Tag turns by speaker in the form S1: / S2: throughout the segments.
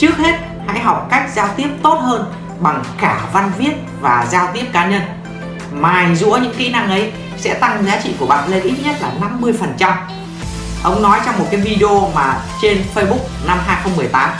S1: trước hết hãy học cách giao tiếp tốt hơn bằng cả văn viết và giao tiếp cá nhân. Mài dũa những kỹ năng ấy sẽ tăng giá trị của bạn lên ít nhất là 50% ông nói trong một cái video mà trên Facebook năm 2018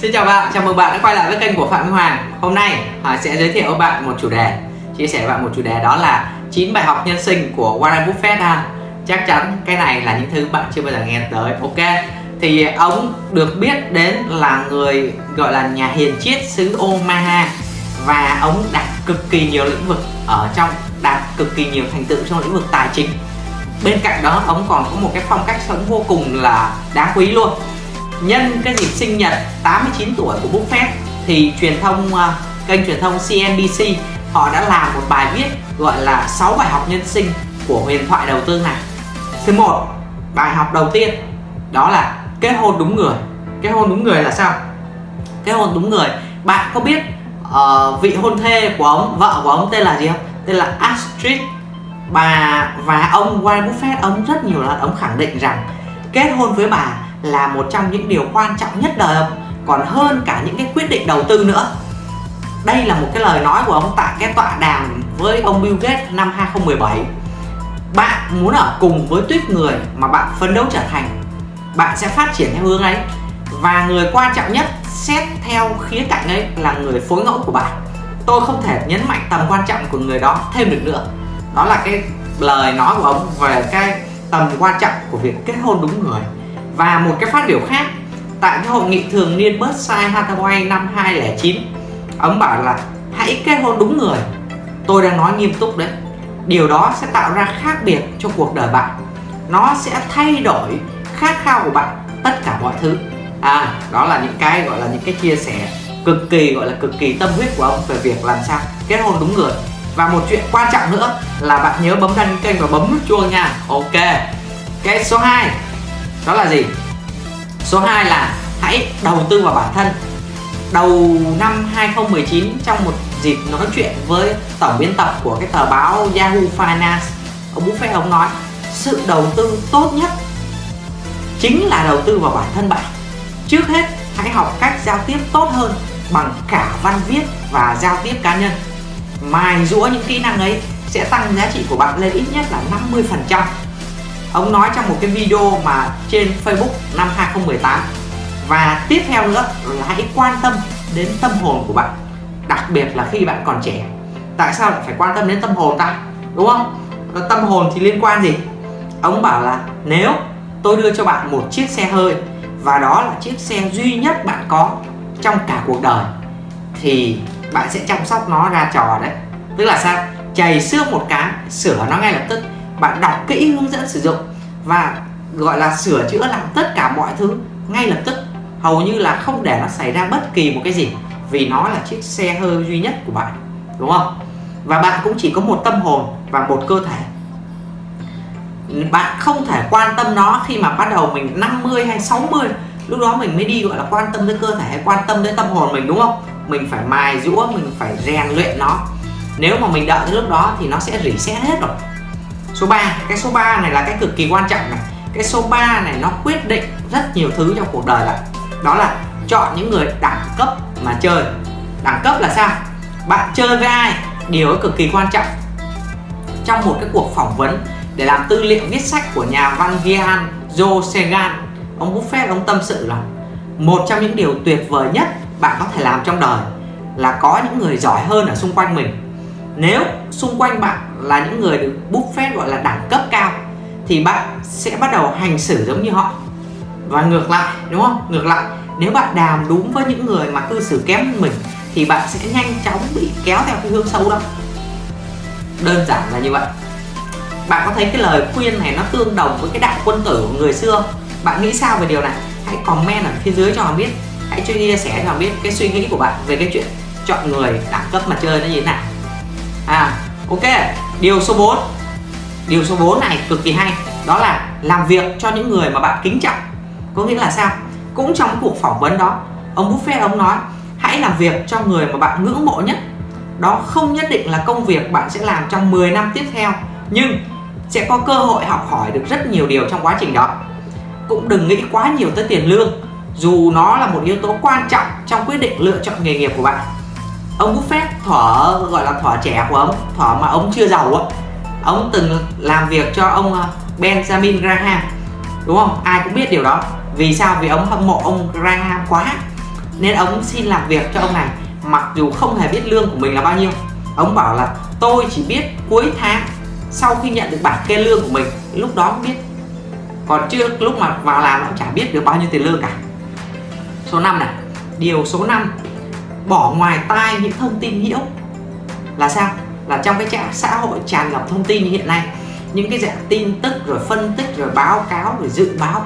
S1: Xin chào bạn, chào mừng bạn đã quay lại với kênh của Phạm Minh Hoàng. Hôm nay Hoàng sẽ giới thiệu với bạn một chủ đề. Chia sẻ với bạn một chủ đề đó là 9 bài học nhân sinh của Warren Buffett ha. Chắc chắn cái này là những thứ bạn chưa bao giờ nghe tới Ok? Thì ông được biết đến là người gọi là nhà hiền triết xứ Omaha. Và ông đạt cực kỳ nhiều lĩnh vực ở trong đạt cực kỳ nhiều thành tựu trong lĩnh vực tài chính. Bên cạnh đó, ông còn có một cái phong cách sống vô cùng là đáng quý luôn. Nhân cái dịp sinh nhật 89 tuổi của Buffett thì truyền thông à, kênh truyền thông CNBC họ đã làm một bài viết gọi là 6 bài học nhân sinh của huyền thoại đầu tư này. Thứ một, bài học đầu tiên, đó là kết hôn đúng người. Kết hôn đúng người là sao? Kết hôn đúng người. Bạn có biết uh, vị hôn thê của ông vợ của ông tên là gì không? Tên là Astrid. Bà và ông Warren Buffett ông rất nhiều lần ông khẳng định rằng kết hôn với bà là một trong những điều quan trọng nhất đời ông. Còn hơn cả những cái quyết định đầu tư nữa. Đây là một cái lời nói của ông tại cái tọa đàm với ông Bill Gates năm 2017 bạn muốn ở cùng với tuyết người mà bạn phấn đấu trở thành bạn sẽ phát triển theo hướng ấy. Và người quan trọng nhất, xét theo khía cạnh ấy là người phối ngẫu của bạn. Tôi không thể nhấn mạnh tầm quan trọng của người đó thêm được nữa. Đó là cái lời nói của ông về cái tầm quan trọng của việc kết hôn đúng người. Và một cái phát biểu khác, tại cái hội nghị thường niên Berkshire Hathaway năm 2009 ông bảo là hãy kết hôn đúng người. Tôi đang nói nghiêm túc đấy. Điều đó sẽ tạo ra khác biệt cho cuộc đời bạn. Nó sẽ thay đổi khát khao của bạn, tất cả mọi thứ. À đó là những cái gọi là những cái chia sẻ cực kỳ, gọi là cực kỳ tâm huyết của ông về việc làm sao kết hôn đúng người. Và một chuyện quan trọng nữa là bạn nhớ bấm đăng kênh và bấm nút chuông nha. Ok. Cái số 2 đó là gì? Số 2 là hãy đầu tư vào bản thân. Đầu năm 2019 trong một dịp nói chuyện với tổng biên tập của cái tờ báo Yahoo Finance, ông Buffett ông nói, sự đầu tư tốt nhất chính là đầu tư vào bản thân bạn. Trước hết, hãy học cách giao tiếp tốt hơn bằng cả văn viết và giao tiếp cá nhân. Mài rũa những kỹ năng ấy sẽ tăng giá trị của bạn lên ít nhất là 50% ông nói trong một cái video mà trên Facebook năm 2018 và tiếp theo nữa là hãy quan tâm đến tâm hồn của bạn, đặc biệt là khi bạn còn trẻ. Tại sao lại phải quan tâm đến tâm hồn ta? Đúng không? Tâm hồn thì liên quan gì? Ông bảo là nếu tôi đưa cho bạn một chiếc xe hơi, và đó là chiếc xe duy nhất bạn có trong cả cuộc đời. Thì bạn sẽ chăm sóc nó ra trò đấy. Tức là sao? Chày xước một cái, sửa nó ngay lập tức. Bạn đọc kỹ hướng dẫn sử dụng và gọi là sửa chữa làm tất cả mọi thứ ngay lập tức. Hầu như là không để nó xảy ra bất kỳ một cái gì, vì nó là chiếc xe hơi duy nhất của bạn, đúng không? Và bạn cũng chỉ có một tâm hồn và một cơ thể bạn không thể quan tâm nó khi mà bắt đầu mình 50 hay 60 lúc đó mình mới đi, gọi là, quan tâm tới cơ thể hay quan tâm tới tâm hồn mình, đúng không? Mình phải mài giũa, mình phải rèn luyện nó. Nếu mà mình đợi tới lúc đó thì nó sẽ reset hết rồi. Số 3 cái số 3 này là cái cực kỳ quan trọng này. Cái số 3 này nó quyết định rất nhiều thứ trong cuộc đời là đó là chọn những người đẳng cấp mà chơi. Đẳng cấp là sao? Bạn chơi với ai? Điều cực kỳ quan trọng. Trong một cái cuộc phỏng vấn để làm tư liệu viết sách của nhà văn Gian Joe Segan ông Buffett ông tâm sự là một trong những điều tuyệt vời nhất bạn có thể làm trong đời là có những người giỏi hơn ở xung quanh mình. Nếu xung quanh bạn là những người được Buffett gọi là đẳng cấp cao, thì bạn sẽ bắt đầu hành xử giống như họ. Và ngược lại, đúng không? Ngược lại, nếu bạn đàm đúng với những người mà cư xử kém hơn mình, thì bạn sẽ nhanh chóng bị kéo theo cái hướng xấu đó. Đơn giản là như vậy bạn có thấy cái lời khuyên này nó tương đồng với cái đạo quân tử của người xưa bạn nghĩ sao về điều này? Hãy comment ở phía dưới cho mình biết. Hãy chia sẻ cho mình biết cái suy nghĩ của bạn về cái chuyện chọn người đẳng cấp mà chơi nó như thế nào. À ok. Điều số 4 điều số 4 này cực kỳ hay. Đó là làm việc cho những người mà bạn kính trọng. Có nghĩa là sao? Cũng trong cuộc phỏng vấn đó, ông Buffett ông nói, hãy làm việc cho người mà bạn ngưỡng mộ nhất. Đó không nhất định là công việc bạn sẽ làm trong 10 năm tiếp theo nhưng sẽ có cơ hội học hỏi được rất nhiều điều trong quá trình đó. Cũng đừng nghĩ quá nhiều tới tiền lương, dù nó là một yếu tố quan trọng trong quyết định lựa chọn nghề nghiệp của bạn. Ông Buffett thỏ gọi là thỏ trẻ của ông thỏ mà ông chưa giàu á. Ông từng làm việc cho ông ờ, Benjamin Graham, đúng không? Ai cũng biết điều đó. Vì sao? Vì ông hâm mộ ông Graham quá. Nên ông xin làm việc cho ông này, mặc dù không hề biết lương của mình là bao nhiêu. Ông bảo là, tôi chỉ biết cuối tháng sau khi nhận được bảng kê lương của mình, lúc đó biết. Còn trước lúc mà vào làm cũng chả biết được bao nhiêu tiền lương cả. Số 5 này, điều số 5 bỏ ngoài tai những thông tin nhiễu là sao? Là trong cái xã hội tràn ngập thông tin như hiện nay, những cái dạng tin tức rồi phân tích rồi báo cáo rồi dự báo,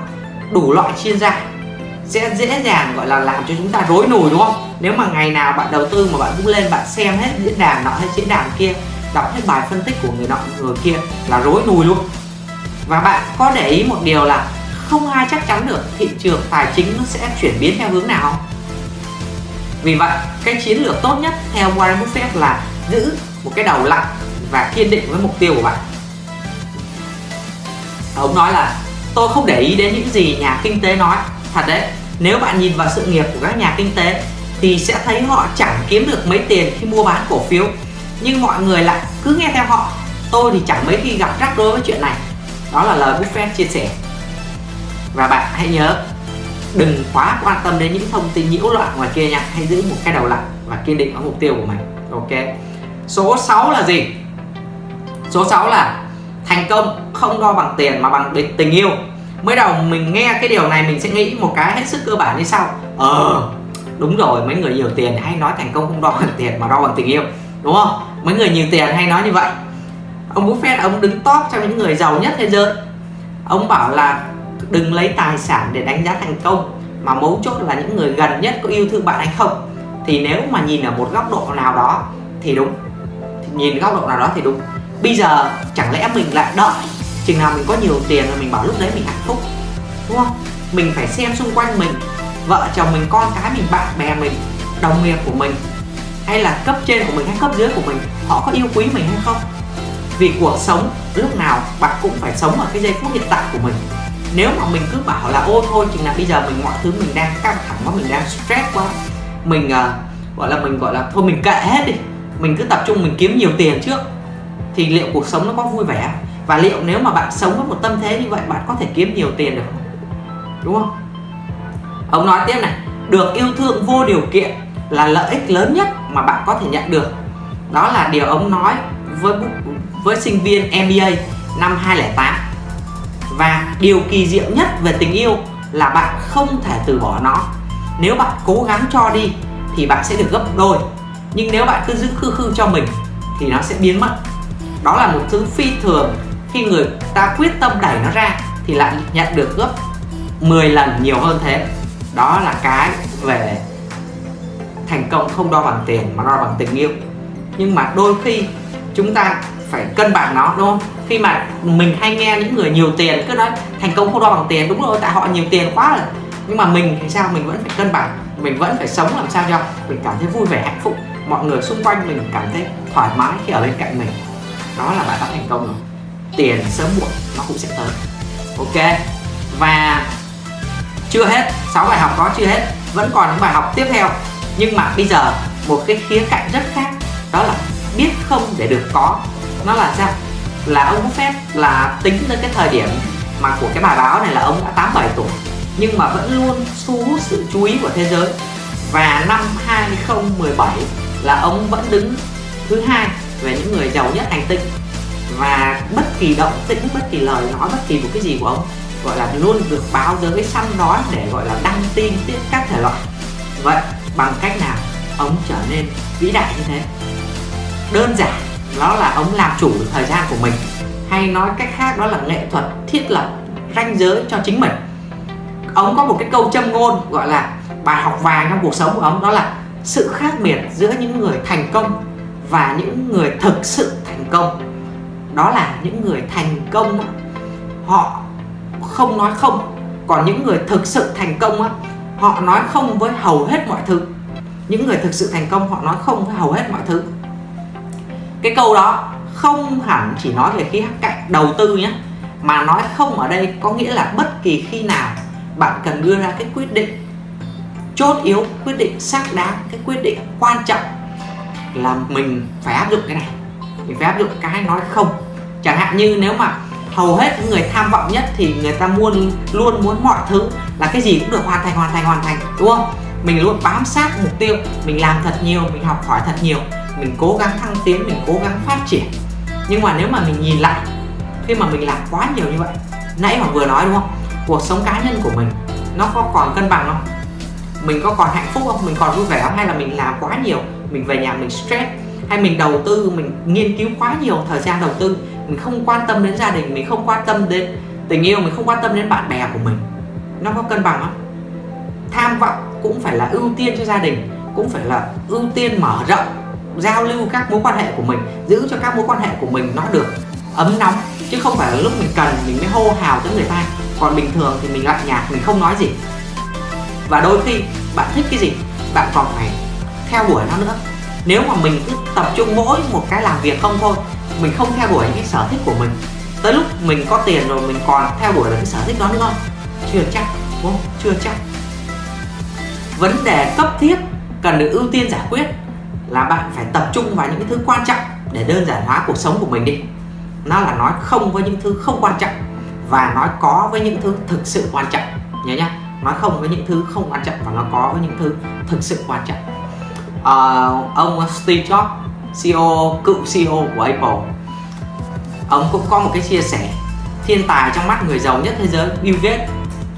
S1: đủ loại chuyên gia. Sẽ dễ dàng gọi là làm cho chúng ta rối nùi, đúng không? Nếu mà ngày nào bạn đầu tư mà bạn cũng lên bạn xem hết diễn đàn nọ hay diễn đàn kia đọc hết bài phân tích của người nọ, người kia là rối nùi luôn. Và bạn có để ý một điều là không ai chắc chắn được thị trường tài chính nó sẽ chuyển biến theo hướng nào. Vì vậy, cái chiến lược tốt nhất theo Warren Buffett là giữ một cái đầu lạnh và kiên định với mục tiêu của bạn. Ông nói là, tôi không để ý đến những gì nhà kinh tế nói. Thật đấy, nếu bạn nhìn vào sự nghiệp của các nhà kinh tế thì sẽ thấy họ chẳng kiếm được mấy tiền khi mua bán cổ phiếu nhưng mọi người lại cứ nghe theo họ. Tôi thì chẳng mấy khi gặp rắc rối với chuyện này. Đó là lời Buffett chia sẻ. Và bạn hãy nhớ, đừng quá quan tâm đến những thông tin nhiễu loạn ngoài kia nha. Hãy giữ một cái đầu lạnh và kiên định ở mục tiêu của mình. Ok. Số 6 là gì? Số 6 là thành công không đo bằng tiền mà bằng tình yêu. Mới đầu mình nghe cái điều này mình sẽ nghĩ một cái hết sức cơ bản như sau. Ờ đúng rồi, mấy người nhiều tiền hay nói thành công không đo bằng tiền mà đo bằng tình yêu. Đúng không? Mấy người nhiều tiền hay nói như vậy. Ông Buffett ông đứng top trong những người giàu nhất thế giới. Ông bảo là đừng lấy tài sản để đánh giá thành công, mà mấu chốt là những người gần nhất có yêu thương bạn hay không. Thì nếu mà nhìn ở một góc độ nào đó thì đúng. Thì nhìn góc độ nào đó thì đúng. Bây giờ chẳng lẽ mình lại đợi chừng nào mình có nhiều tiền rồi mình bảo lúc đấy mình hạnh phúc, đúng không? Mình phải xem xung quanh mình, vợ chồng mình, con cái mình, bạn bè mình, đồng nghiệp của mình hay là cấp trên của mình hay cấp dưới của mình họ có yêu quý mình hay không? Vì cuộc sống lúc nào bạn cũng phải sống ở cái giây phút hiện tại của mình. Nếu mà mình cứ bảo là ô thôi chừng nào bây giờ mình mọi thứ mình đang căng thẳng quá mình đang stress quá mình uh, gọi là mình gọi là thôi mình kệ hết đi mình cứ tập trung mình kiếm nhiều tiền trước thì liệu cuộc sống nó có vui vẻ? Và liệu nếu mà bạn sống với một tâm thế như vậy bạn có thể kiếm nhiều tiền được không? Đúng không? Ông nói tiếp này được yêu thương vô điều kiện là lợi ích lớn nhất mà bạn có thể nhận được. Đó là điều ông nói với với sinh viên MBA năm 2008 và điều kỳ diệu nhất về tình yêu là bạn không thể từ bỏ nó. Nếu bạn cố gắng cho đi thì bạn sẽ được gấp đôi. Nhưng nếu bạn cứ giữ khư khư cho mình thì nó sẽ biến mất. Đó là một thứ phi thường. Khi người ta quyết tâm đẩy nó ra thì lại nhận được gấp 10 lần nhiều hơn thế. Đó là cái về thành công không đo bằng tiền mà đo bằng tình yêu. Nhưng mà đôi khi chúng ta phải cân bằng nó, đúng không? Khi mà mình hay nghe những người nhiều tiền cứ nói thành công không đo bằng tiền, đúng rồi, tại họ nhiều tiền quá rồi. Nhưng mà mình thì sao? Mình vẫn phải cân bằng, mình vẫn phải sống làm sao cho mình cảm thấy vui vẻ, hạnh phúc. Mọi người xung quanh mình cảm thấy thoải mái khi ở bên cạnh mình. Đó là bạn đã thành công rồi. Tiền sớm muộn, nó cũng sẽ tới. Ok. Và chưa hết 6 bài học đó chưa hết, vẫn còn những bài học tiếp theo nhưng mà bây giờ, một cái khía cạnh rất khác, đó là biết không để được có. Nó là sao? Là ông Buffett là tính tới cái thời điểm mà của cái bài báo này là ông đã 87 tuổi, nhưng mà vẫn luôn thu hút sự chú ý của thế giới. Và năm 2017 là ông vẫn đứng thứ hai về những người giàu nhất hành tinh. Và bất kỳ động tĩnh, bất kỳ lời nói, bất kỳ một cái gì của ông, gọi là luôn được báo giới săn đón để gọi là đăng tin tiếp các thể loại. Vậy bằng cách nào ông trở nên vĩ đại như thế? Đơn giản đó là ông làm chủ được thời gian của mình, hay nói cách khác đó là nghệ thuật thiết lập ranh giới cho chính mình. Ông có một cái câu châm ngôn gọi là bài học vàng trong cuộc sống của ông đó là sự khác biệt giữa những người thành công và những người thực sự thành công. Đó là những người thành công họ không nói không, còn những người thực sự thành công họ nói không với hầu hết mọi thứ. Những người thực sự thành công, họ nói không với hầu hết mọi thứ. Cái câu đó không hẳn chỉ nói về khía cạnh đầu tư nhé, mà nói không ở đây có nghĩa là bất kỳ khi nào bạn cần đưa ra cái quyết định chốt yếu, quyết định xác đáng, cái quyết định quan trọng là mình phải áp dụng cái này. Mình phải áp dụng cái nói không. Chẳng hạn như nếu mà hầu hết những người tham vọng nhất thì người ta muốn luôn muốn mọi thứ là cái gì cũng được hoàn thành hoàn thành hoàn thành, đúng không? Mình luôn bám sát mục tiêu, mình làm thật nhiều, mình học hỏi thật nhiều, mình cố gắng thăng tiến, mình cố gắng phát triển. Nhưng mà nếu mà mình nhìn lại, khi mà mình làm quá nhiều như vậy, nãy mà vừa nói đúng không? Cuộc sống cá nhân của mình, nó có còn cân bằng không? Mình có còn hạnh phúc không? Mình còn vui vẻ không? Hay là mình làm quá nhiều, mình về nhà mình stress? Hay mình đầu tư, mình nghiên cứu quá nhiều thời gian đầu tư? Mình không quan tâm đến gia đình, mình không quan tâm đến tình yêu, mình không quan tâm đến bạn bè của mình. Nó có cân bằng không? Tham vọng cũng phải là ưu tiên cho gia đình, cũng phải là ưu tiên mở rộng, giao lưu các mối quan hệ của mình, giữ cho các mối quan hệ của mình nó được ấm nóng. Chứ không phải là lúc mình cần mình mới hô hào tới người ta. Còn bình thường thì mình lạnh nhạt, mình không nói gì. Và đôi khi bạn thích cái gì, bạn còn phải theo đuổi nó nữa. Nếu mà mình cứ tập trung mỗi một cái làm việc không thôi mình không theo đuổi những cái sở thích của mình. Tới lúc mình có tiền rồi mình còn theo đuổi được cái sở thích đó nữa. Không chưa chắc đúng không? Chưa chắc. Vấn đề cấp thiết cần được ưu tiên giải quyết là bạn phải tập trung vào những cái thứ quan trọng để đơn giản hóa cuộc sống của mình đi. Nó là nói không với những thứ không quan trọng và nói có với những thứ thực sự quan trọng. Nhớ nhá nói không với những thứ không quan trọng và nó có với những thứ thực sự quan trọng. Uh, ông Steve Jobs CEO cựu CEO của Apple. Ông cũng có một cái chia sẻ thiên tài trong mắt người giàu nhất thế giới, Bill Gates.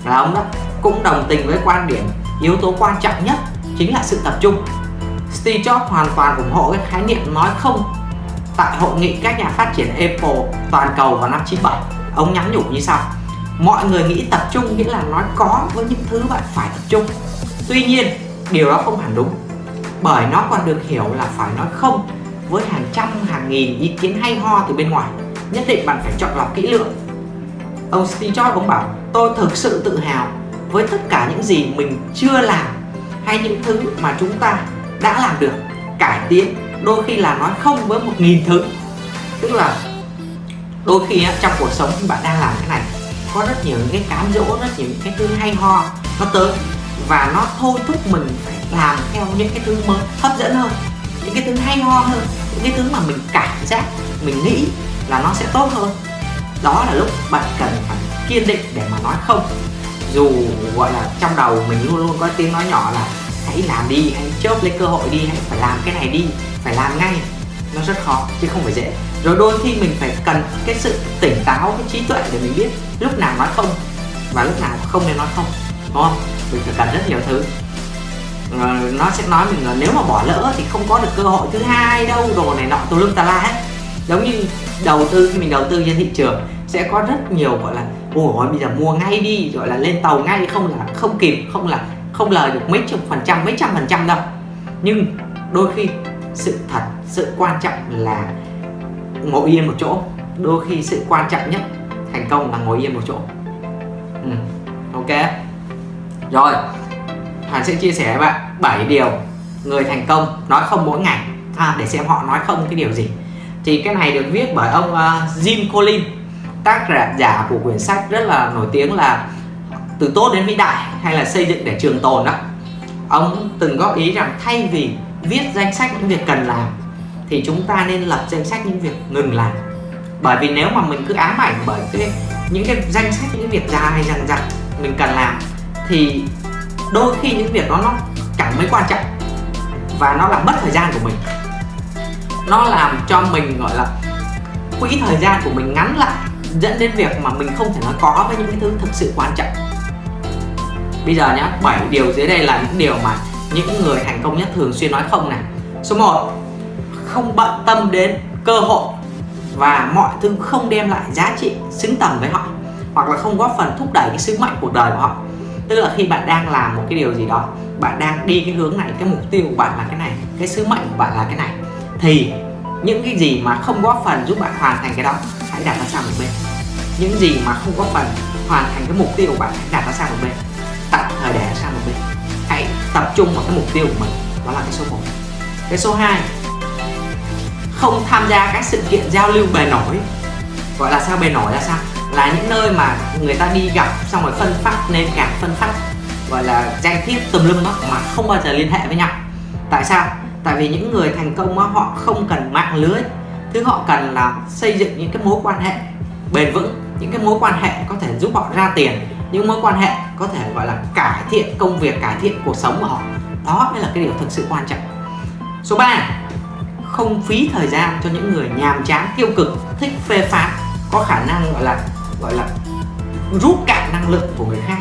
S1: Là ông đó cũng đồng tình với quan điểm, yếu tố quan trọng nhất chính là sự tập trung. Steve Jobs hoàn toàn ủng hộ cái khái niệm nói không tại hội nghị các nhà phát triển Apple toàn cầu vào năm 97 ông nhắn nhủ như sau, mọi người nghĩ tập trung nghĩa là nói có với những thứ bạn phải tập trung. Tuy nhiên, điều đó không hẳn đúng, bởi nó còn được hiểu là phải nói không với hàng trăm, hàng nghìn ý kiến hay ho từ bên ngoài, nhất định bạn phải chọn lọc kỹ lưỡng. Ông Steve Jobs ông bảo, tôi thực sự tự hào với tất cả những gì mình chưa làm hay những thứ mà chúng ta đã làm được, cải tiến, đôi khi là nói không với một nghìn thứ. Tức là đôi khi trong cuộc sống bạn đang làm cái này, có rất nhiều những cái cám dỗ, rất nhiều những cái thứ hay ho nó tới và nó thôi thúc mình phải làm theo những cái thứ mới, hấp dẫn hơn những cái thứ hay ho hơn, những cái thứ mà mình cảm giác, mình nghĩ là nó sẽ tốt hơn. Đó là lúc bạn cần phải kiên định để mà nói không. Dù, gọi là, trong đầu mình luôn luôn có tiếng nói nhỏ là hãy làm đi, hãy chớp lấy cơ hội đi, hãy phải làm cái này đi, phải làm ngay. Nó rất khó, chứ không phải dễ. Rồi đôi khi mình phải cần cái sự tỉnh táo, cái trí tuệ để mình biết lúc nào nói không và lúc nào không nên nói không, đúng không? Mình phải cần rất nhiều thứ nó sẽ nói mình là nếu mà bỏ lỡ thì không có được cơ hội thứ hai đâu, đồ này nọ tùm lum tà la hết giống như đầu tư, khi mình đầu tư trên thị trường sẽ có rất nhiều, gọi là, ôi bây giờ mua ngay đi gọi là, lên tàu ngay không là, không kịp, không là, không lời được mấy chục phần trăm, mấy trăm phần trăm đâu. Nhưng đôi khi sự thật, sự quan trọng là ngồi yên một chỗ. Đôi khi sự quan trọng nhất thành công là ngồi yên một chỗ. Ừ. ok? Rồi. Hàn sẽ chia sẻ với bạn 7 điều người thành công nói không mỗi ngày. À, để xem họ nói không cái điều gì. Thì cái này được viết bởi ông uh, Jim Collins tác giả của quyển sách rất là nổi tiếng là từ tốt đến vĩ đại hay là xây dựng để trường tồn đó. Ông từng góp ý rằng thay vì viết danh sách những việc cần làm thì chúng ta nên lập danh sách những việc ngừng làm. Bởi vì nếu mà mình cứ ám ảnh bởi cái những cái danh sách những việc dài dằng dặc mình cần làm thì đôi khi những việc đó nó chẳng mấy quan trọng. Và nó làm mất thời gian của mình. Nó làm cho mình, gọi là, quỹ thời gian của mình ngắn lại, dẫn đến việc mà mình không thể nói có với những cái thứ thực sự quan trọng. Bây giờ nhá 7 điều dưới đây là những điều mà những người thành công nhất thường xuyên nói không này. Số 1 không bận tâm đến cơ hội và mọi thứ không đem lại giá trị xứng tầm với họ, hoặc là không góp phần thúc đẩy cái sứ mệnh cuộc đời của họ tức là khi bạn đang làm một cái điều gì đó, bạn đang đi cái hướng này, cái mục tiêu của bạn là cái này, cái sứ mệnh của bạn là cái này, thì những cái gì mà không góp phần giúp bạn hoàn thành cái đó, hãy đặt nó sang một bên. Những gì mà không góp phần hoàn thành cái mục tiêu của bạn, hãy đặt nó sang một bên. Tạm thời để sang một bên. Hãy tập trung vào cái mục tiêu của mình, đó là cái số 1 cái số 2 không tham gia các sự kiện giao lưu bề nổi. Gọi là sao? Bề nổi là sao? Là những nơi mà người ta đi gặp xong rồi phân phát nên cả phân phát gọi là danh thiếp tùm lum đó mà không bao giờ liên hệ với nhau. Tại sao? Tại vì những người thành công đó, họ không cần mạng lưới. Thứ họ cần là xây dựng những cái mối quan hệ bền vững những cái mối quan hệ có thể giúp họ ra tiền những mối quan hệ có thể gọi là cải thiện công việc cải thiện cuộc sống của họ. Đó mới là cái điều thực sự quan trọng. Số 3 không phí thời gian cho những người nhàm chán tiêu cực thích phê phán có khả năng, gọi là gọi là, rút cạn năng lượng của người khác.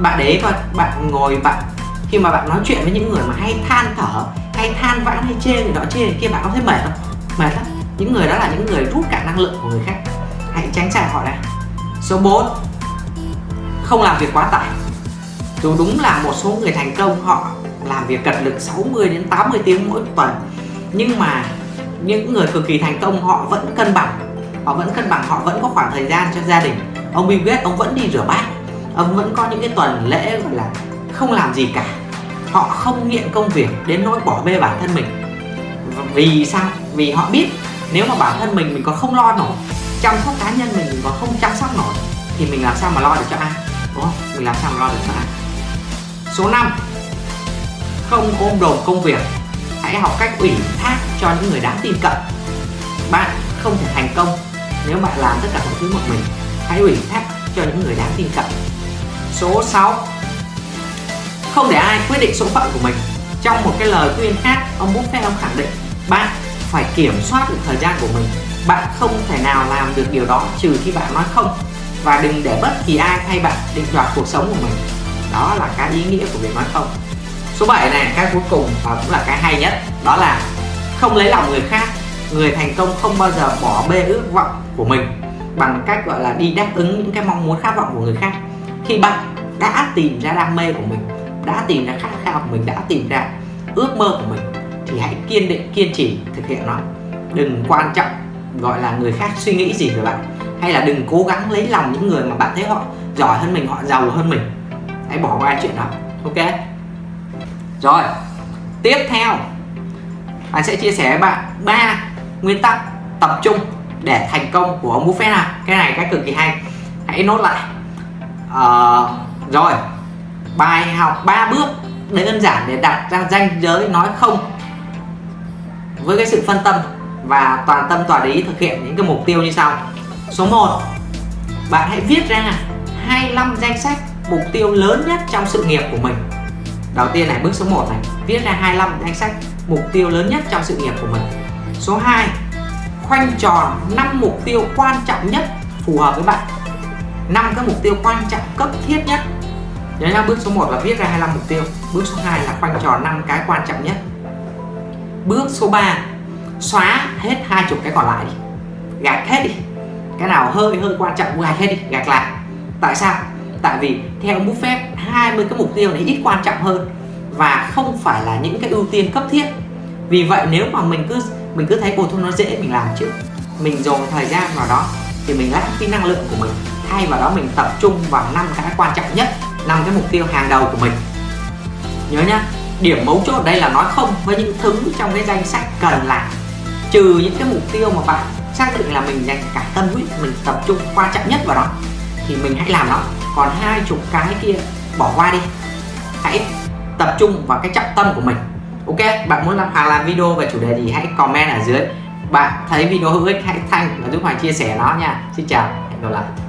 S1: Bạn đấy coi, bạn ngồi, bạn, khi mà bạn nói chuyện với những người mà hay than thở, hay than vãn, hay chê người đó chê người kia, bạn có thấy mệt không? Mệt lắm. Những người đó là những người rút cạn năng lượng của người khác. Hãy tránh xa họ ra số 4 không làm việc quá tải. Dù đúng là một số người thành công, họ làm việc cật lực 60 đến 80 tiếng mỗi tuần, nhưng mà những người cực kỳ thành công, họ vẫn cân bằng họ vẫn cân bằng, họ vẫn có khoảng thời gian cho gia đình. Ông Bill Gates, ông vẫn đi rửa bát. Ông vẫn có những cái tuần lễ, gọi là, không làm gì cả. Họ không nghiện công việc đến nỗi bỏ bê bản thân mình. Vì sao? Vì họ biết nếu mà bản thân mình mình còn không lo nổi, chăm sóc cá nhân mình mình còn không chăm sóc nổi, thì mình làm sao mà lo được cho ai? Đúng không? Mình làm sao mà lo được cho ai? Số 5 không ôm đồm công việc. Hãy học cách ủy thác cho những người đáng tin cậy. Bạn không thể thành công nếu bạn làm tất cả mọi thứ một mình, hãy ủy thác cho những người đáng tin cậy. Số 6 không để ai quyết định số phận của mình. Trong một cái lời khuyên khác, ông Buffett ông khẳng định, bạn phải kiểm soát được thời gian của mình. Bạn không thể nào làm được điều đó trừ khi bạn nói không. Và đừng để bất kỳ ai thay bạn định đoạt cuộc sống của mình. Đó là cái ý nghĩa của việc nói không. Số 7 này, cái cuối cùng và cũng là cái hay nhất, đó là không lấy lòng người khác người thành công không bao giờ bỏ bê ước vọng của mình bằng cách, gọi là, đi đáp ứng những cái mong muốn khát vọng của người khác. Khi bạn đã tìm ra đam mê của mình, đã tìm ra khát khao của mình, đã tìm ra ước mơ của mình thì hãy kiên định, kiên trì thực hiện nó. Đừng quan trọng, gọi là, người khác suy nghĩ gì về bạn, hay là đừng cố gắng lấy lòng những người mà bạn thấy họ giỏi hơn mình, họ giàu hơn mình. Hãy bỏ qua chuyện đó, ok? Rồi, tiếp theo anh sẽ chia sẻ với bạn ba nguyên tắc tập trung để thành công của ông Buffett nào. Cái này cái cực kỳ hay. Hãy nốt lại. À, rồi. Bài học 3 bước đơn giản để đặt ra danh giới nói không với cái sự phân tâm và toàn tâm toàn ý thực hiện những cái mục tiêu như sau. Số 1 bạn hãy viết ra 25 danh sách mục tiêu lớn nhất trong sự nghiệp của mình. Đầu tiên này bước số 1 này. Viết ra 25 danh sách mục tiêu lớn nhất trong sự nghiệp của mình số 2 khoanh tròn 5 mục tiêu quan trọng nhất phù hợp với bạn. 5 cái mục tiêu quan trọng cấp thiết nhất. Nhớ nhá, bước số 1 là viết ra 25 mục tiêu. Bước số 2 là khoanh tròn 5 cái quan trọng nhất. Bước số 3 xóa hết hai chục cái còn lại đi. Gạt hết đi. Cái nào hơi hơi quan trọng gạt hết đi, gạt lại. Tại sao? Tại vì theo Buffett 20 cái mục tiêu này ít quan trọng hơn và không phải là những cái ưu tiên cấp thiết. Vì vậy nếu mà mình cứ mình cứ thấy bột thu nó dễ mình làm chứ, mình dồn thời gian vào đó thì mình lãng phí năng lượng của mình thay vào đó mình tập trung vào năm cái quan trọng nhất năm cái mục tiêu hàng đầu của mình. Nhớ nhá điểm mấu chốt ở đây là nói không với những thứ trong cái danh sách cần làm. Trừ những cái mục tiêu mà bạn xác định là mình dành cả tâm huyết mình tập trung quan trọng nhất vào đó thì mình hãy làm nó. Còn hai chục cái kia bỏ qua đi. Hãy tập trung vào cái trọng tâm của mình ok, bạn muốn làm Hoàng làm video về chủ đề gì hãy comment ở dưới. Bạn thấy video hữu ích hãy thanh và giúp Hoàng chia sẻ nó nha. Xin chào, hẹn gặp lại.